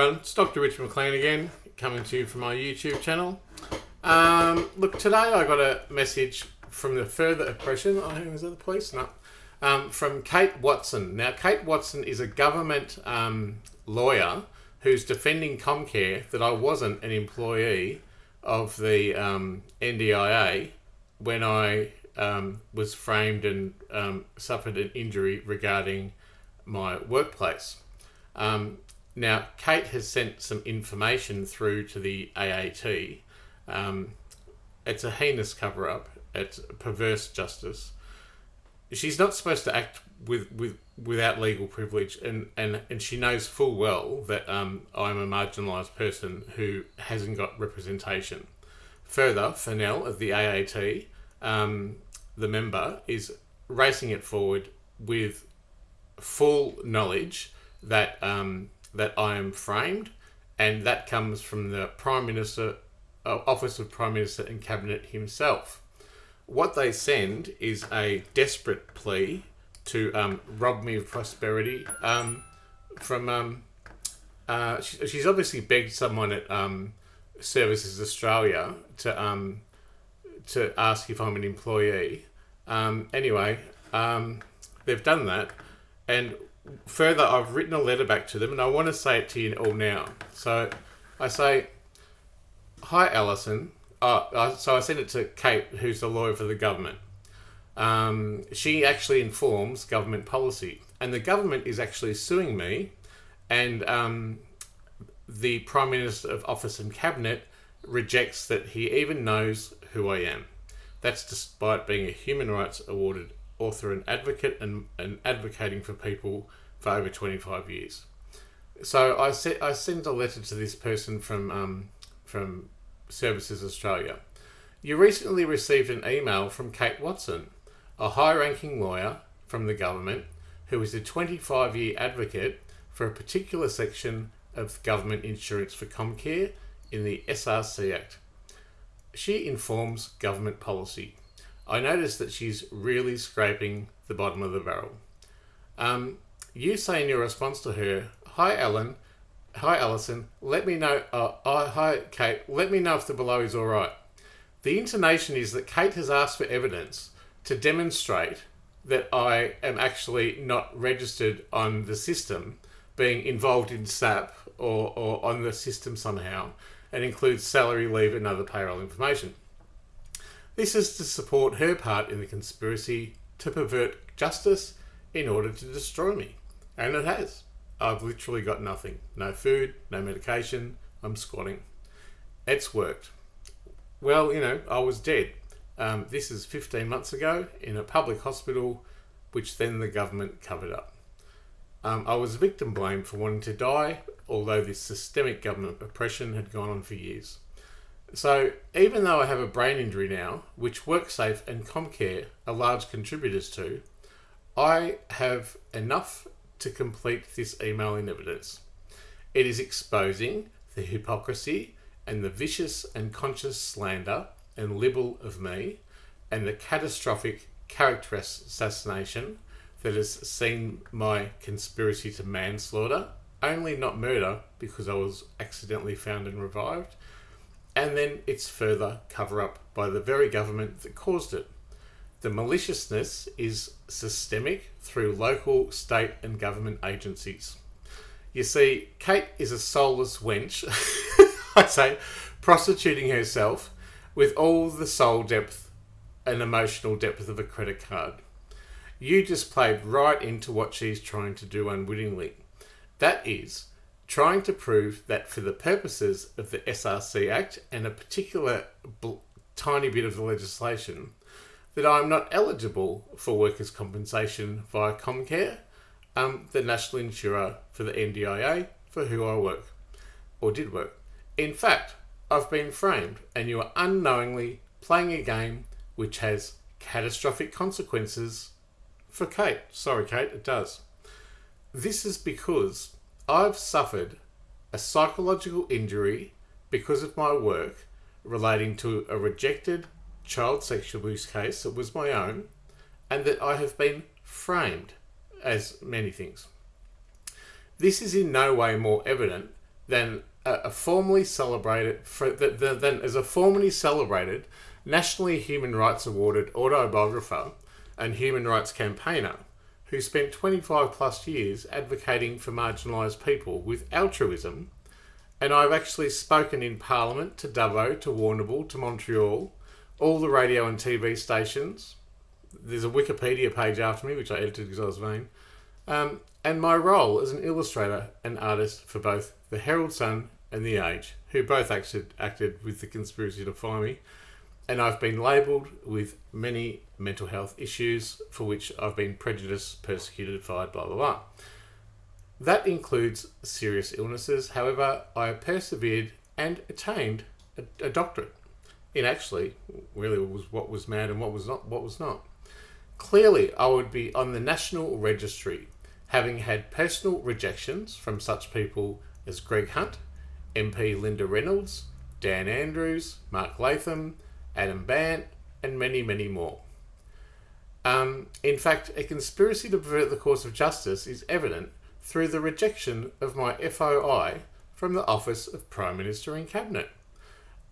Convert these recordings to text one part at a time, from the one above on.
It's Dr. Richard McLean again, coming to you from my YouTube channel. Um, look, today I got a message from the further oppression. Oh, was that the police? No. Um, from Kate Watson. Now, Kate Watson is a government um, lawyer who's defending Comcare that I wasn't an employee of the um, NDIA when I um, was framed and um, suffered an injury regarding my workplace. Um, now, Kate has sent some information through to the AAT. Um, it's a heinous cover up, it's perverse justice. She's not supposed to act with, with without legal privilege, and, and, and she knows full well that um, I'm a marginalised person who hasn't got representation. Further, Fennell of the AAT, um, the member, is racing it forward with full knowledge that um, that I am framed, and that comes from the Prime Minister, uh, Office of Prime Minister and Cabinet himself. What they send is a desperate plea to um, rob me of prosperity um, from. Um, uh, she, she's obviously begged someone at um, Services Australia to um, to ask if I'm an employee. Um, anyway, they've done that, and further, I've written a letter back to them, and I want to say it to you all now. So I say, Hi, Alison. Uh, so I sent it to Kate, who's the lawyer for the government. Um, she actually informs government policy, and the government is actually suing me, and um, the Prime Minister of Office and Cabinet rejects that he even knows who I am. That's despite being a human rights awarded author and advocate and, and advocating for people for over 25 years. So I, se- I sent a letter to this person from, um, from Services Australia. You recently received an email from Kate Watson, a high ranking lawyer from the government who is a 25 year advocate for a particular section of government insurance for Comcare in the SRC Act. She informs government policy. I noticed that she's really scraping the bottom of the barrel. Um, you say in your response to her, Hi, Ellen. Hi, Alison. Let me know. Uh, uh, hi, Kate. Let me know if the below is all right. The intonation is that Kate has asked for evidence to demonstrate that I am actually not registered on the system, being involved in SAP or, or on the system somehow, and includes salary, leave, and other payroll information. This is to support her part in the conspiracy to pervert justice in order to destroy me. And it has. I've literally got nothing. No food, no medication. I'm squatting. It's worked. Well, you know, I was dead. Um, this is 15 months ago in a public hospital, which then the government covered up. Um, I was victim blamed for wanting to die, although this systemic government oppression had gone on for years. So, even though I have a brain injury now, which WorkSafe and Comcare are large contributors to, I have enough to complete this email in evidence. It is exposing the hypocrisy and the vicious and conscious slander and libel of me and the catastrophic character assassination that has seen my conspiracy to manslaughter, only not murder because I was accidentally found and revived, and then its further cover up by the very government that caused it. The maliciousness is systemic through local, state, and government agencies. You see, Kate is a soulless wench, I say, prostituting herself with all the soul depth and emotional depth of a credit card. You just played right into what she's trying to do unwittingly. That is, trying to prove that for the purposes of the SRC Act and a particular tiny bit of the legislation, that I'm not eligible for workers' compensation via Comcare, um, the national insurer for the NDIA for who I work or did work. In fact, I've been framed and you are unknowingly playing a game which has catastrophic consequences for Kate. Sorry, Kate, it does. This is because I've suffered a psychological injury because of my work relating to a rejected child sexual abuse case that was my own, and that I have been framed as many things. This is in no way more evident than a, formally celebrated than as a formally celebrated nationally human rights awarded autobiographer and human rights campaigner who spent 25 plus years advocating for marginalised people with altruism. And I've actually spoken in Parliament to Dubbo, to Warrnambool, to Montreal, all the radio and TV stations. There's a Wikipedia page after me, which I edited because I was vain. Um, and my role as an illustrator and artist for both the Herald Sun and the Age, who both acted, acted with the conspiracy to fire me. And I've been labelled with many mental health issues for which I've been prejudiced, persecuted, fired, blah, blah, blah. That includes serious illnesses. However, I persevered and attained a, a doctorate It actually really was what was mad and what was not what was not. Clearly, I would be on the national registry, having had personal rejections from such people as Greg Hunt, MP Linda Reynolds, Dan Andrews, Mark Latham, Adam Bandt, and many, many more. Um, in fact, a conspiracy to pervert the course of justice is evident through the rejection of my FOI from the Office of Prime Minister and Cabinet.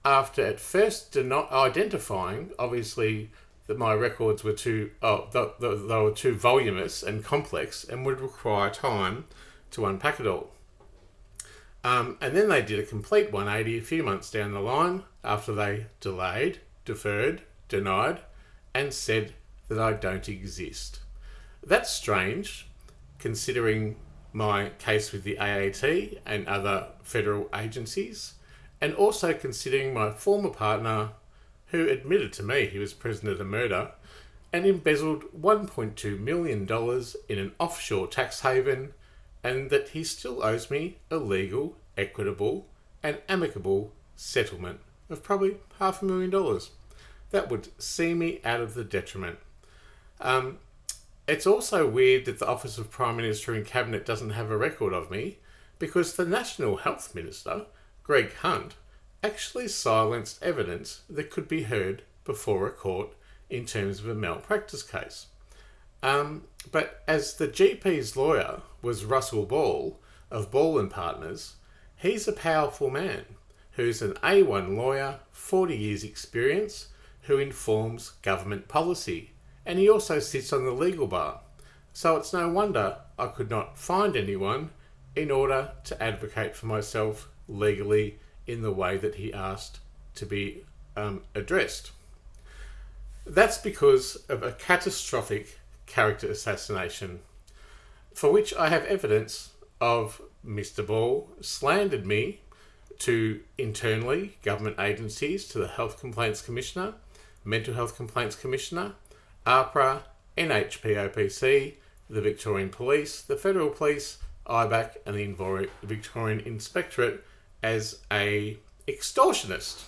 After at first identifying, obviously, that my records were too oh, the, the, they were too voluminous and complex and would require time to unpack it all. Um, and then they did a complete 180 a few months down the line after they delayed, deferred, denied, and said that I don't exist. That's strange, considering my case with the AAT and other federal agencies, and also considering my former partner who admitted to me he was present at a murder and embezzled $1.2 million in an offshore tax haven, and that he still owes me a legal, equitable, and amicable settlement of probably half a million dollars. That would see me out of the detriment. Um, it's also weird that the Office of Prime Minister and Cabinet doesn't have a record of me because the National Health Minister, Greg Hunt, actually silenced evidence that could be heard before a court in terms of a malpractice case. Um, but as the GP's lawyer was Russell Ball of Ball and Partners, he's a powerful man who's an A1 lawyer, 40 years experience, who informs government policy. And he also sits on the legal bar. So it's no wonder I could not find anyone in order to advocate for myself legally in the way that he asked to be um, addressed. That's because of a catastrophic character assassination, for which I have evidence of Mr. Ball slandered me to internally government agencies, to the Health Complaints Commissioner, Mental Health Complaints Commissioner, AHPRA, NHPOPC, the Victorian Police, the Federal Police, IBAC, and the Victorian Inspectorate as a extortionist.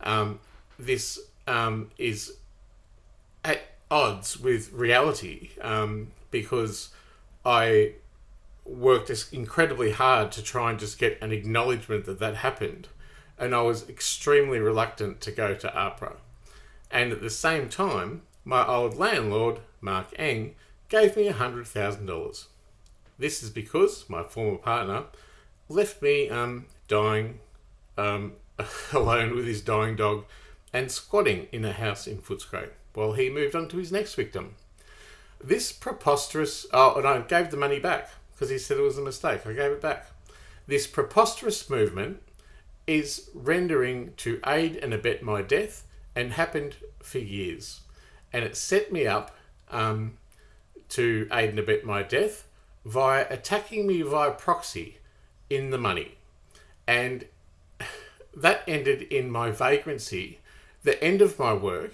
Um, this um, is at odds with reality um, because I worked incredibly hard to try and just get an acknowledgement that that happened. And I was extremely reluctant to go to AHPRA. And at the same time, my old landlord, Mark Eng, gave me $100,000. This is because my former partner left me um, dying um, alone with his dying dog and squatting in a house in Footscray while he moved on to his next victim. This preposterous... Oh, and I gave the money back because he said it was a mistake. I gave it back. This preposterous movement is rendering to aid and abet my death and happened for years. And it set me up um, to aid and abet my death via attacking me via proxy in the money. And that ended in my vagrancy, the end of my work,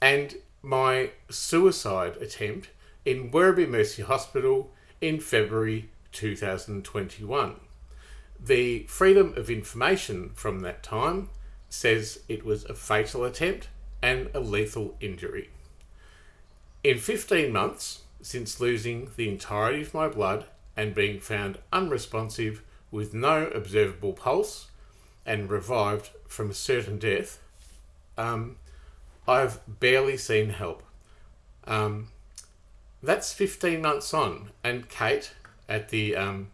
and my suicide attempt in Werribee Mercy Hospital in February 2021. The Freedom of Information from that time says it was a fatal attempt and a lethal injury. In 15 months since losing the entirety of my blood and being found unresponsive with no observable pulse and revived from a certain death, um, I've barely seen help. Um, that's 15 months on, and Kate at the um,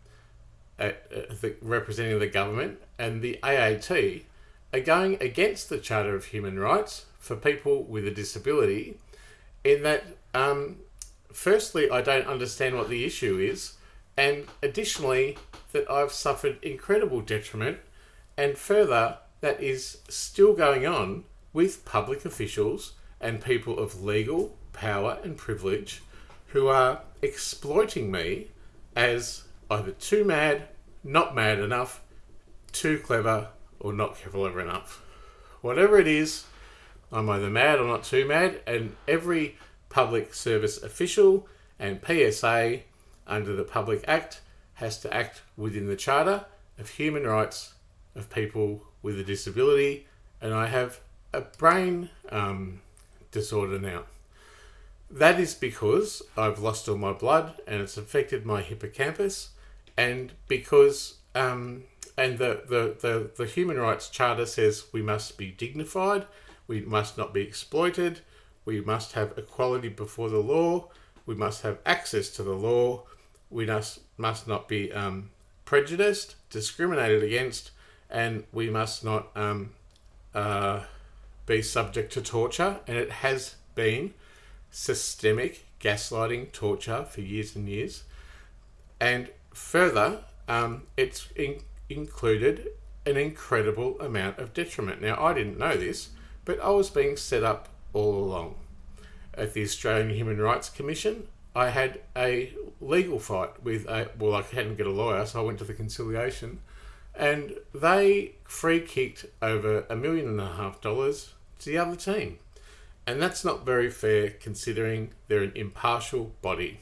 at, uh, the, representing the government and the AAT are going against the Charter of Human Rights for people with a disability in that, um, firstly, I don't understand what the issue is, and additionally, that I've suffered incredible detriment, and further, that is still going on with public officials and people of legal power and privilege who are exploiting me as either too mad, not mad enough, too clever, or not clever enough. Whatever it is, I'm either mad or not too mad, and every public service official and PSA under the Public Act has to act within the Charter of Human Rights of people with a disability, and I have a brain um, disorder now. That is because I've lost all my blood and it's affected my hippocampus, and because um, and the, the, the, the Human Rights Charter says we must be dignified, we must not be exploited, we must have equality before the law, we must have access to the law, we must, must not be um, prejudiced, discriminated against, and we must not um, uh, be subject to torture. And it has been systemic gaslighting, torture for years and years. And further, um, it's in, included an incredible amount of detriment. Now, I didn't know this, but I was being set up all along. At the Australian Human Rights Commission, I had a legal fight with a, well, I hadn't get a lawyer, so I went to the conciliation, and they free kicked over a million and a half dollars to the other team. And that's not very fair considering they're an impartial body.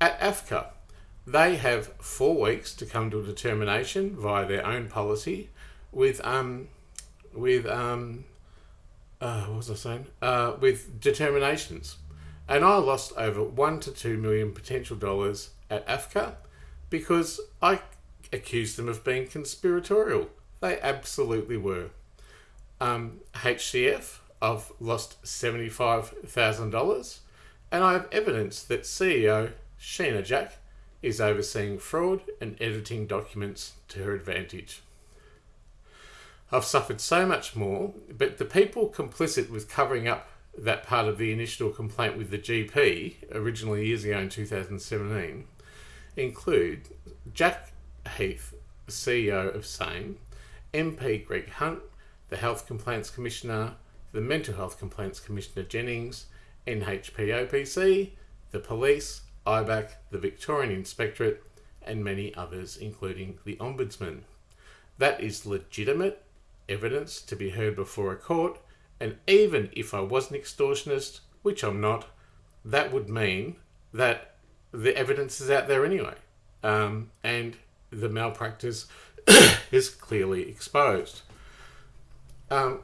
At AFCA, they have four weeks to come to a determination via their own policy with um with um uh, what was I saying? Uh, with determinations. And I lost over one to two million potential dollars at AFCA because I accused them of being conspiratorial. They absolutely were. Um, HCF, I've lost $75,000, and I have evidence that CEO Sheena Jack is overseeing fraud and editing documents to her advantage. I've suffered so much more, but the people complicit with covering up that part of the initial complaint with the GP, originally years ago in 2017, include Jack Heath, CEO of SANE, MP Greg Hunt, the Health Complaints Commissioner, the Mental Health Complaints Commissioner Jennings, NHPOPC, the police, IBAC, the Victorian Inspectorate, and many others, including the Ombudsman. That is legitimate evidence to be heard before a court, and even if I was an extortionist, which I'm not, that would mean that the evidence is out there anyway, um, and the malpractice is clearly exposed. Um,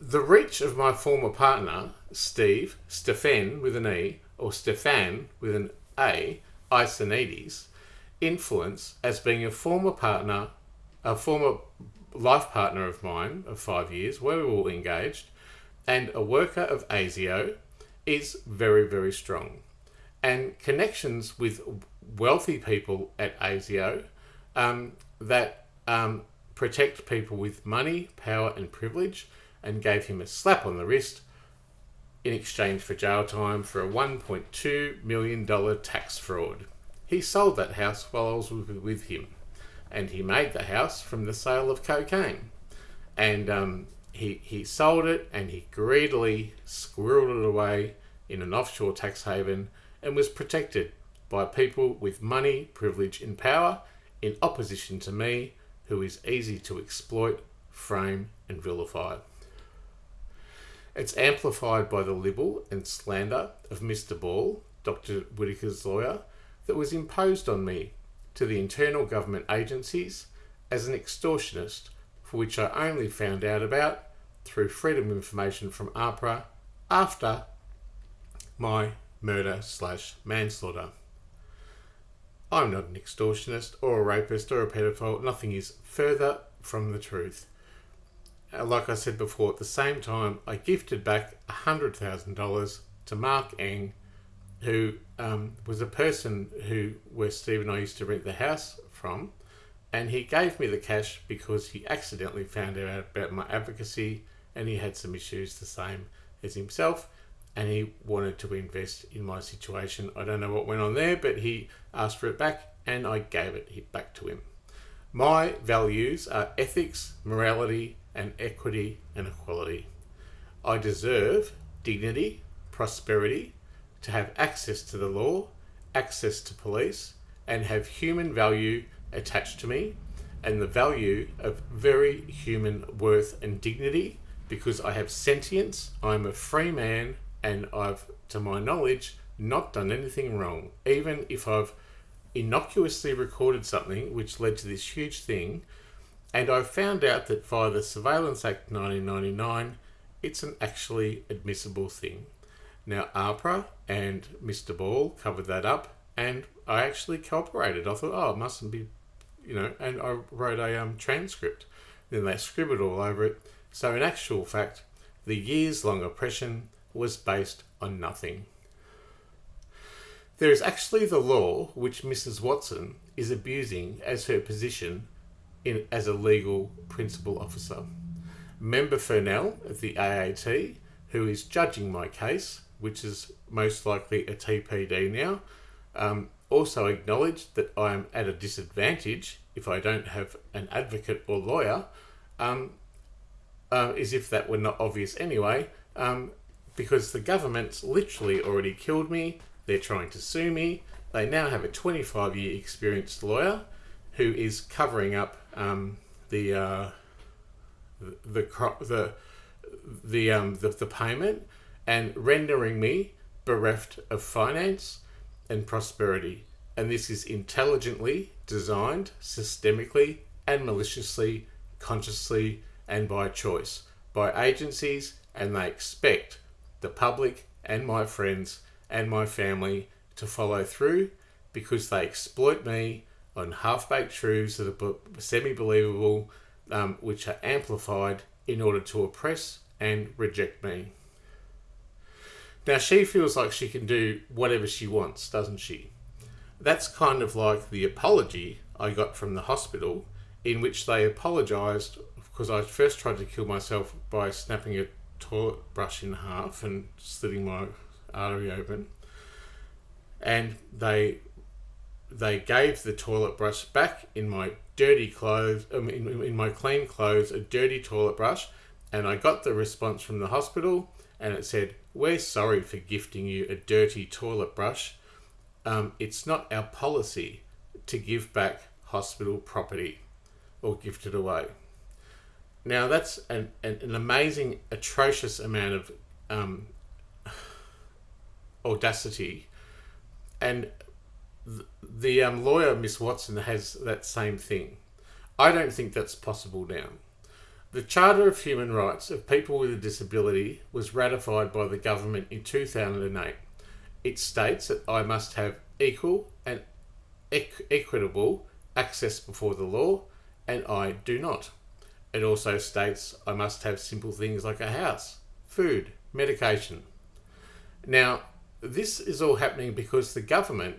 the reach of my former partner, Steve, Stefan with an E, or Stefan with an A, Isonides, influence as being a former partner, a former life partner of mine of five years, where we were all engaged, and a worker of ASIO is very, very strong. And connections with wealthy people at ASIO um, that um, protect people with money, power, and privilege, and gave him a slap on the wrist in exchange for jail time for a $1.2 million tax fraud. He sold that house while I was with him, and he made the house from the sale of cocaine. And um, he, he sold it and he greedily squirreled it away in an offshore tax haven and was protected by people with money, privilege, and power in opposition to me, who is easy to exploit, frame, and vilify. It's amplified by the libel and slander of Mr. Ball, Dr. Whitaker's lawyer, that was imposed on me to the internal government agencies as an extortionist, for which I only found out about through Freedom of Information from AHPRA after my murder slash manslaughter. I'm not an extortionist or a rapist or a pedophile. Nothing is further from the truth. Like I said before, at the same time, I gifted back $100,000 to Mark Eng, who um, was a person who where Steve and I used to rent the house from. And he gave me the cash because he accidentally found out about my advocacy and he had some issues the same as himself and he wanted to invest in my situation. I don't know what went on there, but he asked for it back and I gave it back to him. My values are ethics, morality, and equity and equality. I deserve dignity, prosperity, to have access to the law, access to police, and have human value attached to me, and the value of very human worth and dignity because I have sentience, I'm a free man, and I've, to my knowledge, not done anything wrong. Even if I've innocuously recorded something which led to this huge thing, and I found out that via the Surveillance Act 1999, it's an actually admissible thing. Now, AHPRA and Mr. Ball covered that up, and I actually cooperated. I thought, oh, it mustn't be, you know, and I wrote a um, transcript. Then they scribbled all over it. So, in actual fact, the years long oppression was based on nothing. There is actually the law which Mrs. Watson is abusing as her position in, as a legal principal officer. Member Furnell of the AAT, who is judging my case, which is most likely a TPD now, um, also acknowledged that I am at a disadvantage if I don't have an advocate or lawyer, um, uh, as if that were not obvious anyway, um, because the government's literally already killed me, they're trying to sue me, they now have a 25 year experienced lawyer who is covering up um, the, uh, the, the, the, um, the, the payment and rendering me bereft of finance and prosperity. And this is intelligently designed, systemically, and maliciously, consciously, and by choice by agencies, and they expect the public and my friends and my family to follow through because they exploit me on half baked truths that are semi believable, um, which are amplified in order to oppress and reject me. Now she feels like she can do whatever she wants, doesn't she? That's kind of like the apology I got from the hospital, in which they apologised because I first tried to kill myself by snapping a toilet brush in half and slitting my artery open. And they they gave the toilet brush back in my dirty clothes, um, in, in my clean clothes, a dirty toilet brush, and I got the response from the hospital, and it said, we're sorry for gifting you a dirty toilet brush. Um, it's not our policy to give back hospital property or gift it away. Now that's an, an, an amazing, atrocious amount of um, audacity, and the um, lawyer Miss Watson has that same thing. I don't think that's possible now. The Charter of Human Rights of People with a Disability was ratified by the government in 2008. It states that I must have equal and equ- equitable access before the law, and I do not. It also states I must have simple things like a house, food, medication. Now, this is all happening because the government,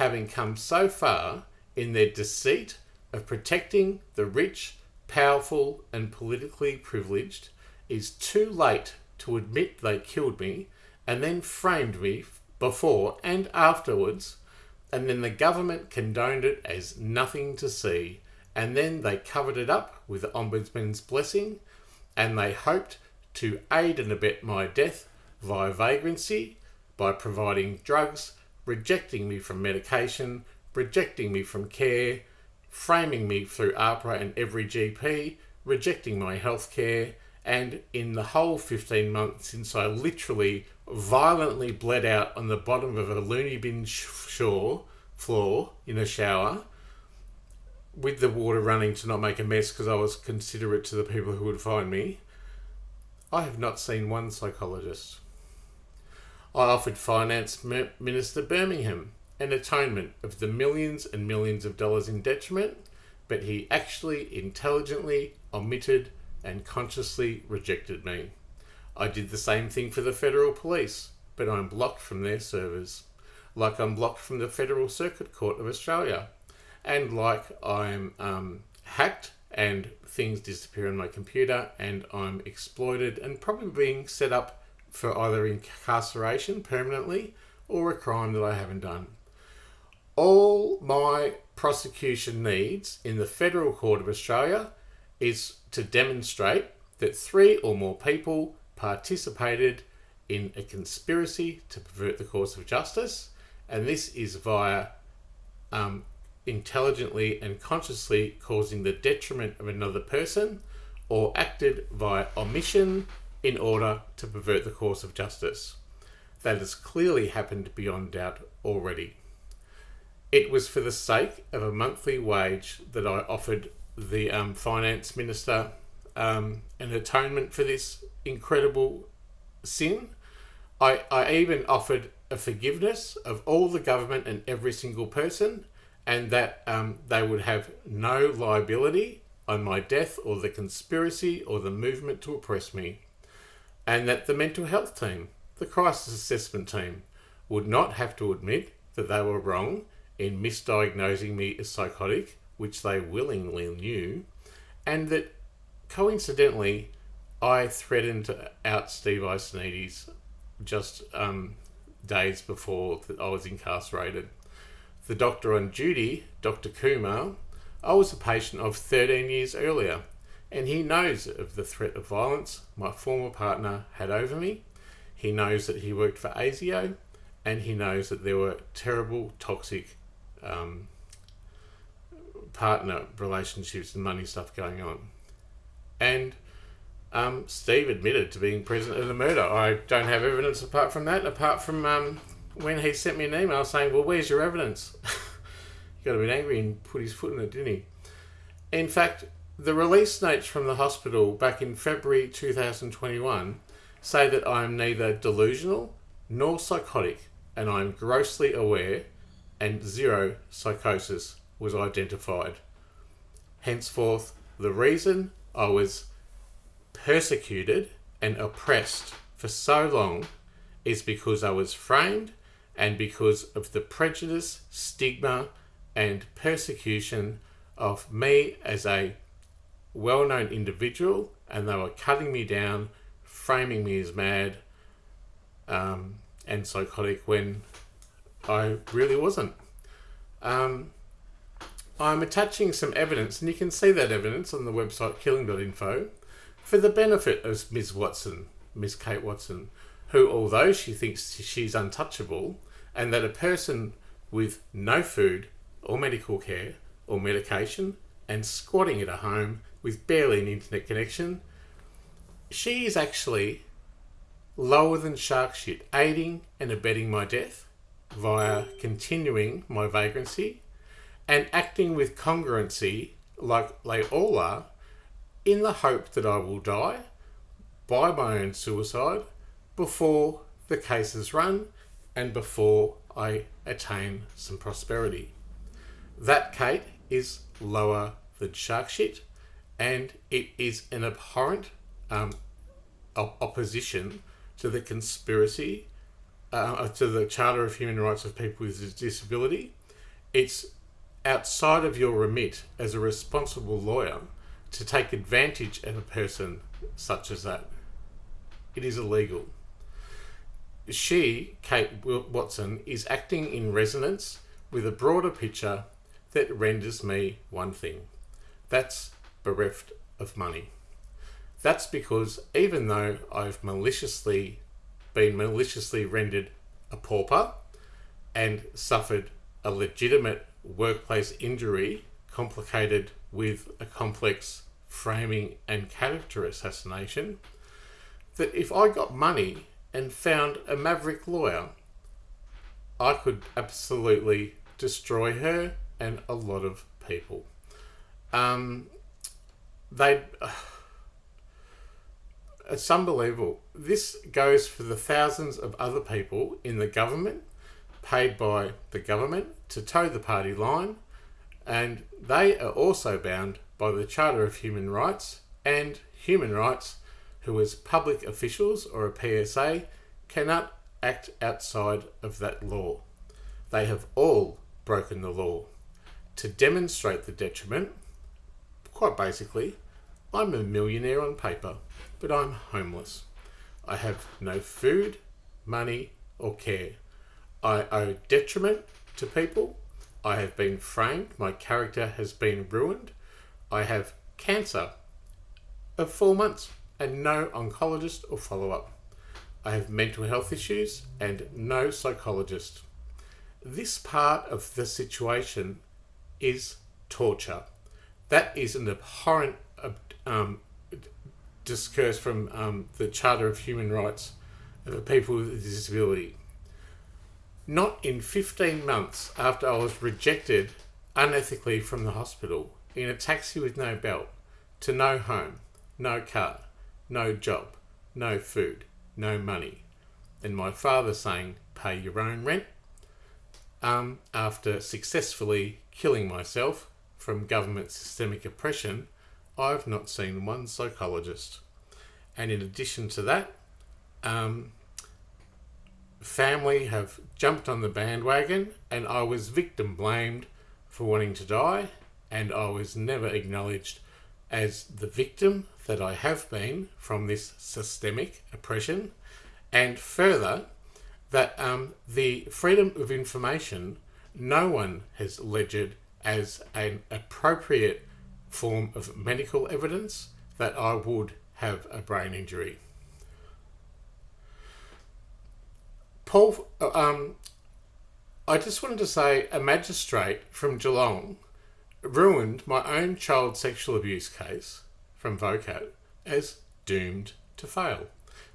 having come so far in their deceit of protecting the rich powerful, and politically privileged, is too late to admit they killed me and then framed me before and afterwards, and then the government condoned it as nothing to see, and then they covered it up with the Ombudsman's blessing, and they hoped to aid and abet my death via vagrancy by providing drugs, rejecting me from medication, rejecting me from care, framing me through AHPRA and every GP, rejecting my healthcare, and in the whole 15 months since I literally violently bled out on the bottom of a loony bin shore floor in a shower with the water running to not make a mess because I was considerate to the people who would find me, I have not seen one psychologist. I offered Finance Minister Birmingham an atonement of the millions and millions of dollars in detriment, but he actually intelligently omitted and consciously rejected me. I did the same thing for the federal police, but I'm blocked from their servers, like I'm blocked from the Federal Circuit Court of Australia. and like I'm um, hacked and things disappear on my computer and I'm exploited and probably being set up for either incarceration permanently or a crime that I haven't done. All my prosecution needs in the Federal Court of Australia is to demonstrate that three or more people participated in a conspiracy to pervert the course of justice, and this is via um, intelligently and consciously causing the detriment of another person or acted via omission in order to pervert the course of justice. That has clearly happened beyond doubt already. It was for the sake of a monthly wage that I offered the um, finance minister um, an atonement for this incredible sin. I, I even offered a forgiveness of all the government and every single person and that um, they would have no liability on my death or the conspiracy or the movement to oppress me, and that the mental health team, the crisis assessment team, would not have to admit that they were wrong in misdiagnosing me as psychotic, which they willingly knew, and that coincidentally, I threatened out Steve Ioannidis just um, days before that I was incarcerated the doctor on duty, Dr. Kumar, I was a patient of 13 years earlier, and he knows of the threat of violence my former partner had over me. He knows that he worked for ASIO, and he knows that there were terrible, toxic um, partner relationships and money stuff going on. And um, Steve admitted to being present at the murder. I don't have evidence apart from that, apart from um, when he sent me an email saying, "Well, where's your evidence?" he got a bit angry and put his foot in it, didn't he? In fact, the release notes from the hospital back in February 2021 say that I am neither delusional nor psychotic, and I am grossly aware, and zero psychosis was identified. Henceforth, the reason I was persecuted and oppressed for so long is because I was framed and because of the prejudice, stigma, and persecution of me as a well known individual, and they were cutting me down, framing me as mad um, and psychotic when I really wasn't. Um, I'm attaching some evidence, and you can see that evidence on the website killing.info for the benefit of Ms. Watson, Ms. Kate Watson, who, although she thinks she's untouchable, and that a person with no food or medical care or medication and squatting at a home with barely an internet connection, she is actually lower than shark shit, aiding and abetting my death via continuing my vagrancy and acting with congruency like they all are in the hope that I will die by my own suicide before the case is run and before I attain some prosperity. That, Kate, is lower than shark shit, and it is an abhorrent um, opposition to the conspiracy, uh, to the Charter of Human Rights of People with Disability. It's outside of your remit as a responsible lawyer to take advantage of a person such as that. It is illegal she, Kate Watson, is acting in resonance with a broader picture that renders me one thing. That's bereft of money. That's because even though I've maliciously been maliciously rendered a pauper and suffered a legitimate workplace injury complicated with a complex framing and character assassination, that if I got money and found a maverick lawyer, I could absolutely destroy her and a lot of people. Um, they. Uh, it's unbelievable. This goes for the thousands of other people in the government, paid by the government to toe the party line, and they are also bound by the Charter of Human Rights and human rights who, as public officials or a PSA, cannot act outside of that law. They have all broken the law. to demonstrate the detriment, quite basically, I'm a millionaire on paper, but I'm homeless. I have no food, money, or care. I owe detriment to people. I have been framed. My character has been ruined. I have cancer of four months and no oncologist or follow up. I have mental health issues and no psychologist. This part of the situation is torture. That is an abhorrent um, discourse from um, the Charter of Human Rights of people with disability. Not in 15 months after I was rejected unethically from the hospital in a taxi with no belt, to no home, no car, no job, no food, no money, and my father saying, pay your own rent, um, after successfully killing myself from government systemic oppression, I've not seen one psychologist. And in addition to that, um, family have jumped on the bandwagon, and I was victim blamed for wanting to die, and I was never acknowledged as the victim that I have been from this systemic oppression, and further, that um, the freedom of information no one has ledgered as an appropriate form of medical evidence that I would have a brain injury. Paul, um, I just wanted to say a magistrate from Geelong ruined my own child sexual abuse case from VOCAT as doomed to fail.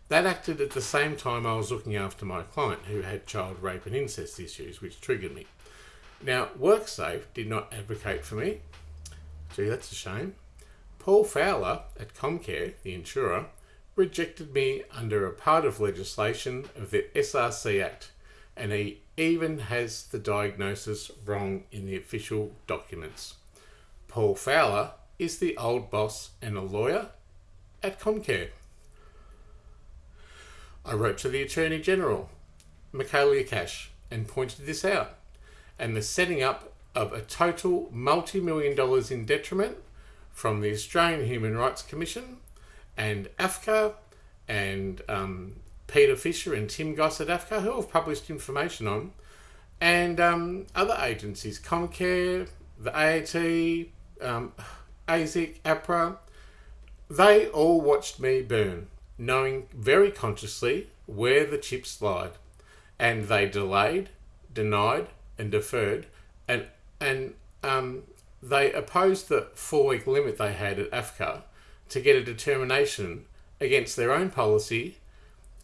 That acted at the same time I was looking after my client who had child rape and incest issues, which triggered me. Now, WorkSafe did not advocate for me. Gee, that's a shame. Paul Fowler at Comcare, the insurer, rejected me under a part of legislation of the SRC Act, and he even has the diagnosis wrong in the official documents. Paul Fowler is the old boss and a lawyer at Comcare. I wrote to the Attorney General, Michaelia Cash, and pointed this out, and the setting up of a total multi million dollars in detriment from the Australian Human Rights Commission and AFCA and um, Peter Fisher and Tim Goss at AFCA, who have published information on, and um, other agencies, Comcare, the AAT, um, ASIC, APRA, they all watched me burn knowing very consciously where the chips lied, and they delayed, denied, and deferred, and and um, they opposed the four-week limit they had at AFCA to get a determination against their own policy,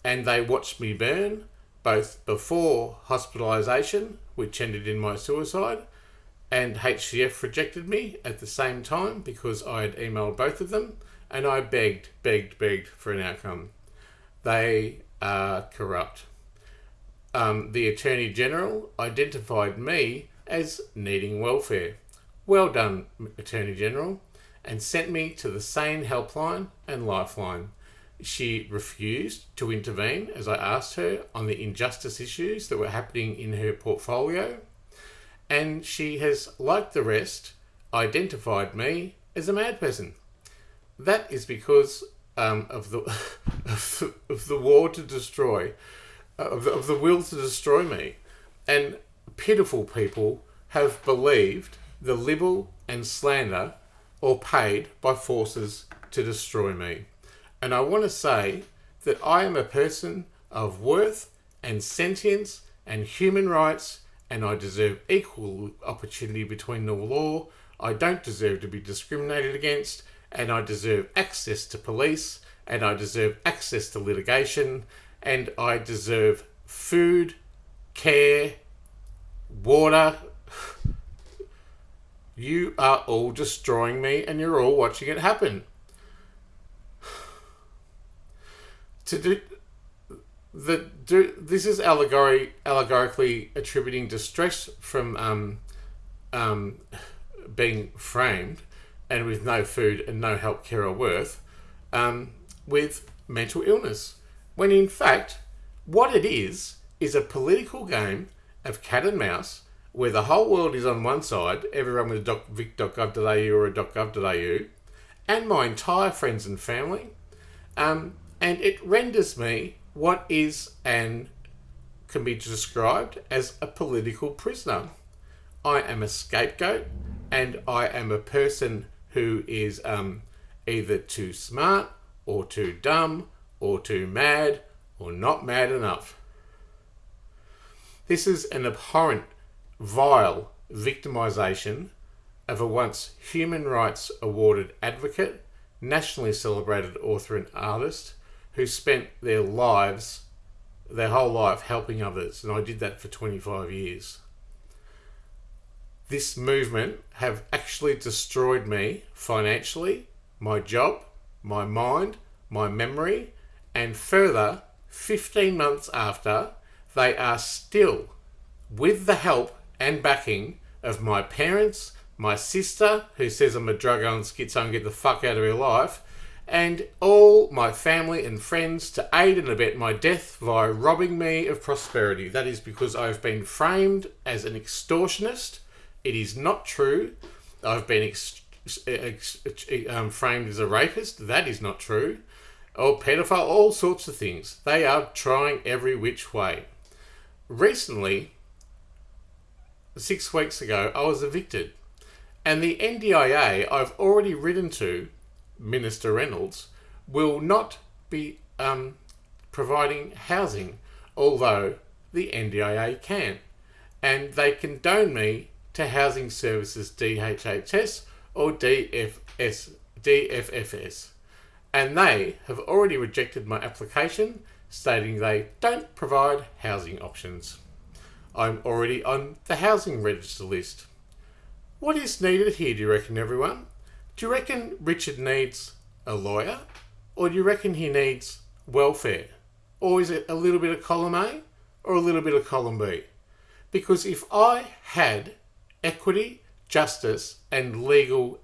and they watched me burn both before hospitalisation, which ended in my suicide, and HCF rejected me at the same time because I had emailed both of them and I begged, begged, begged for an outcome. They are corrupt. Um, the Attorney General identified me as needing welfare. Well done, Attorney General, and sent me to the SANE helpline and lifeline. She refused to intervene as I asked her on the injustice issues that were happening in her portfolio, and she has, like the rest, identified me as a mad person. That is because um, of, the, of the of the war to destroy, uh, of, the, of the will to destroy me, and pitiful people have believed the libel and slander, or paid by forces to destroy me. And I want to say that I am a person of worth and sentience and human rights, and I deserve equal opportunity between the law. I don't deserve to be discriminated against, and I deserve access to police, and I deserve access to litigation, and I deserve food, care, water. You are all destroying me, and you're all watching it happen. To do the do this is allegory allegorically attributing distress from um, um, being framed and with no food and no help, care, or worth, um, with mental illness. When in fact, what it is, is a political game of cat and mouse where the whole world is on one side, everyone with vic.gov.au or a .gov.au, and my entire friends and family, um, and it renders me what is and can be described as a political prisoner. I am a scapegoat, and I am a person who is um, either too smart or too dumb or too mad or not mad enough. This is an abhorrent, vile victimisation of a once human rights awarded advocate, nationally celebrated author and artist who spent their lives, their whole life helping others. And I did that for 25 years. This movement have actually destroyed me financially, my job, my mind, my memory, and further, 15 months after, they are still, with the help and backing of my parents, my sister, who says I'm a drug on schizo and get the fuck out of her life, and all my family and friends to aid and abet my death via robbing me of prosperity. That is because I've been framed as an extortionist. It is not true. I've been ex- ex- um, framed as a rapist. That is not true. Or pedophile, all sorts of things. They are trying every which way. Recently, six weeks ago, I was evicted. And the NDIA I've already written to Minister Reynolds will not be um, providing housing, although the NDIA can. And they condone me to Housing Services DHHS or DFS, DFFS. And they have already rejected my application, stating they don't provide housing options. I'm already on the housing register list. What is needed here, do you reckon, everyone? Do you reckon Richard needs a lawyer? Or do you reckon he needs welfare? Or is it a little bit of column A or a little bit of column B? Because if I had equity, justice, and legal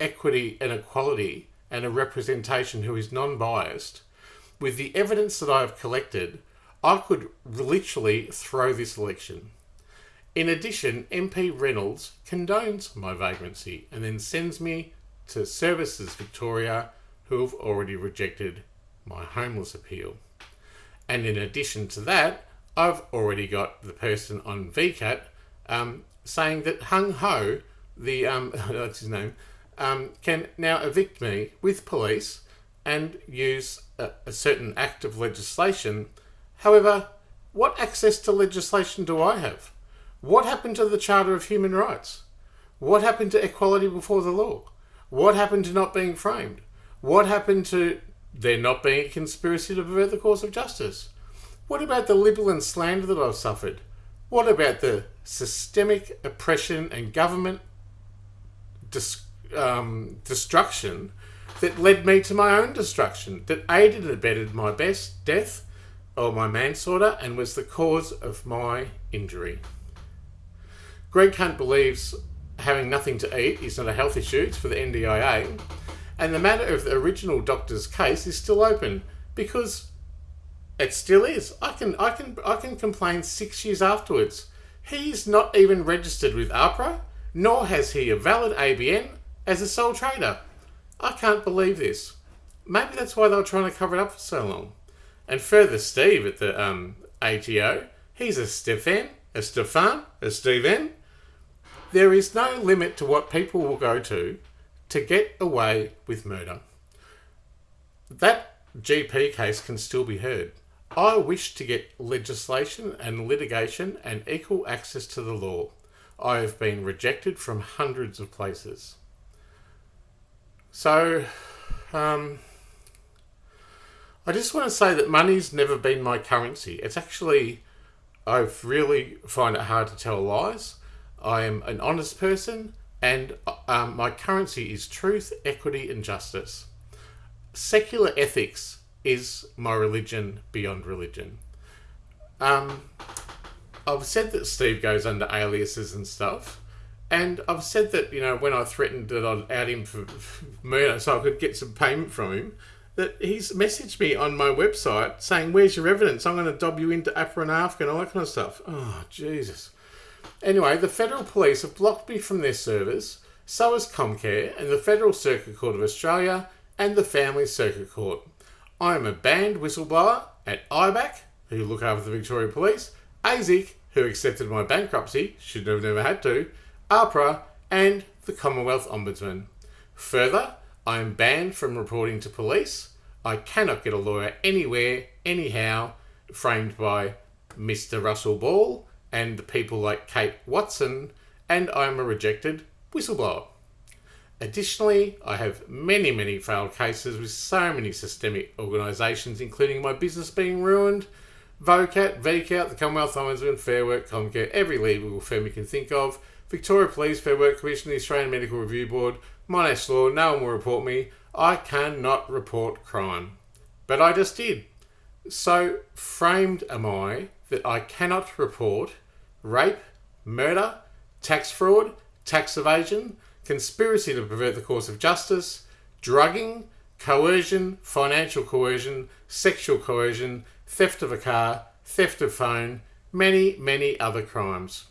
equity and equality and a representation who is non biased, with the evidence that I have collected, I could literally throw this election. In addition, MP Reynolds condones my vagrancy and then sends me to Services Victoria, who have already rejected my homeless appeal. And in addition to that, I've already got the person on VCAT um, saying that Hung Ho, the um, that's his name, um, can now evict me with police and use a, certain act of legislation. However, what access to legislation do I have? What happened to the Charter of Human Rights? What happened to equality before the law? What happened to not being framed? What happened to there not being a conspiracy to pervert the course of justice? What about the libel and slander that I've suffered? What about the systemic oppression and government dis- um, destruction that led me to my own destruction, that aided and abetted my best death or my manslaughter and was the cause of my injury? Greg Hunt believes having nothing to eat is not a health issue, it's for the NDIA. And the matter of the original doctor's case is still open because it still is. I can I can I can complain six years afterwards. He's not even registered with AHPRA, nor has he a valid ABN as a sole trader. I can't believe this. Maybe that's why they were trying to cover it up for so long. And further, Steve at the um, ATO, he's a Stefan, a Stefan, a Steven, there is no limit to what people will go to to get away with murder. That GP case can still be heard. I wish to get legislation and litigation and equal access to the law. I have been rejected from hundreds of places. So, um, I just want to say that money's never been my currency. It's actually, I really find it hard to tell lies. I am an honest person, and um, my currency is truth, equity, and justice. Secular ethics is my religion beyond religion. Um, I've said that Steve goes under aliases and stuff, and I've said that you know when I threatened that I'd out him for murder so I could get some payment from him, that he's messaged me on my website saying, "Where's your evidence? I'm going to dob you into AHPRA and AFCA and all that kind of stuff." Oh Jesus! Anyway, the federal police have blocked me from their servers, so has Comcare and the Federal Circuit Court of Australia and the Family Circuit Court. I am a banned whistleblower at IBAC, who look after the Victoria Police, ASIC, who accepted my bankruptcy, should have never had to, APRA, and the Commonwealth Ombudsman. Further, I am banned from reporting to police. I cannot get a lawyer anywhere, anyhow, framed by Mr. Russell Ball and the people like Kate Watson, and I am a rejected whistleblower. Additionally, I have many, many failed cases with so many systemic organisations, including my business being ruined, VOCAT, VCAT, the Commonwealth Ombudsman, Fair Work, Comcare, every legal firm you can think of, Victoria Police, Fair Work Commission, the Australian Medical Review Board, Monash Law, no one will report me. I cannot report crime. But I just did. So framed am I that I cannot report rape, murder, tax fraud, tax evasion, conspiracy to pervert the course of justice, drugging, coercion, financial coercion, sexual coercion, theft of a car, theft of phone, many, many other crimes.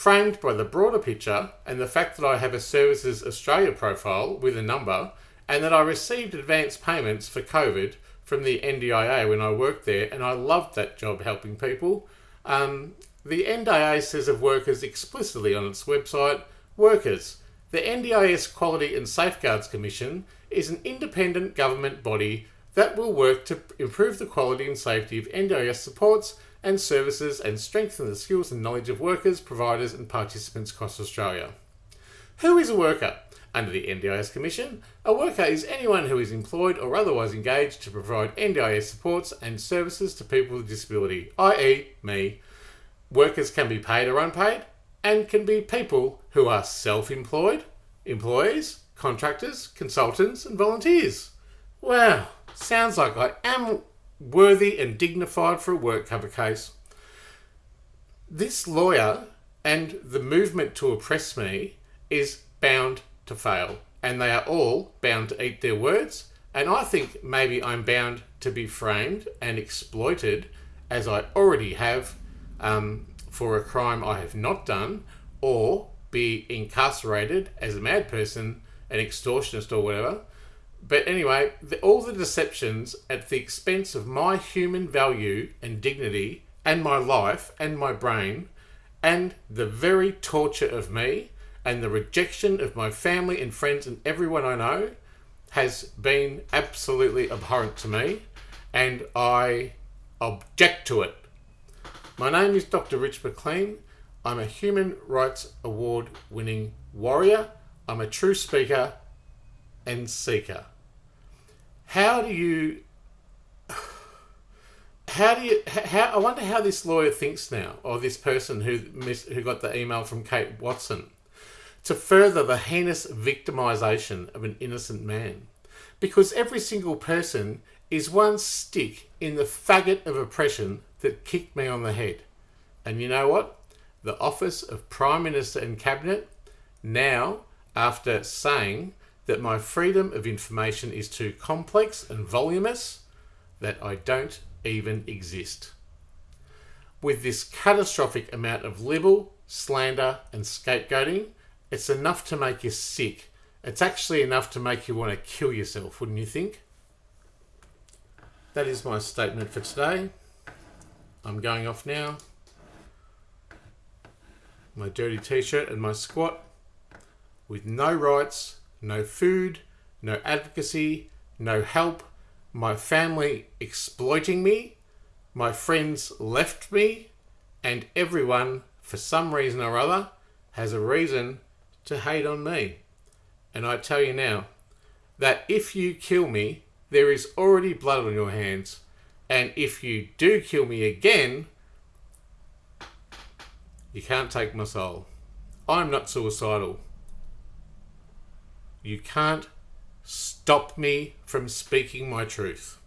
Framed by the broader picture and the fact that I have a Services Australia profile with a number and that I received advance payments for COVID from the NDIA when I worked there and I loved that job helping people. Um, the NDIA says of workers explicitly on its website, workers, the NDIS Quality and Safeguards Commission is an independent government body that will work to improve the quality and safety of NDIS supports and services and strengthen the skills and knowledge of workers, providers and participants across Australia. Who is a worker? Under the NDIS Commission, a worker is anyone who is employed or otherwise engaged to provide NDIS supports and services to people with disability, i.e. me. Workers can be paid or unpaid and can be people who are self-employed, employees, contractors, consultants and volunteers. Wow, sounds like I am worthy and dignified for a work cover case. This lawyer and the movement to oppress me is bound to fail, and they are all bound to eat their words. And I think maybe I'm bound to be framed and exploited as I already have um, for a crime I have not done, or be incarcerated as a mad person, an extortionist, or whatever. But anyway, the, all the deceptions at the expense of my human value and dignity, and my life and my brain, and the very torture of me, and the rejection of my family and friends and everyone I know, has been absolutely abhorrent to me, and I object to it. My name is Dr. Rich McLean. I'm a Human Rights Award winning warrior. I'm a true speaker and seeker. How do you how do you how I wonder how this lawyer thinks now or this person who who got the email from Kate Watson to further the heinous victimization of an innocent man. Because every single person is one stick in the faggot of oppression that kicked me on the head. And you know what? The office of prime minister and cabinet now after saying that my freedom of information is too complex and voluminous, that I don't even exist. With this catastrophic amount of libel, slander, and scapegoating, it's enough to make you sick. It's actually enough to make you want to kill yourself, wouldn't you think? That is my statement for today. I'm going off now. My dirty t-shirt and my squat with no rights no food, no advocacy, no help, my family exploiting me, my friends left me, and everyone, for some reason or other, has a reason to hate on me. And I tell you now, that if you kill me, there is already blood on your hands. And if you do kill me again, you can't take my soul. I'm not suicidal. You can't stop me from speaking my truth.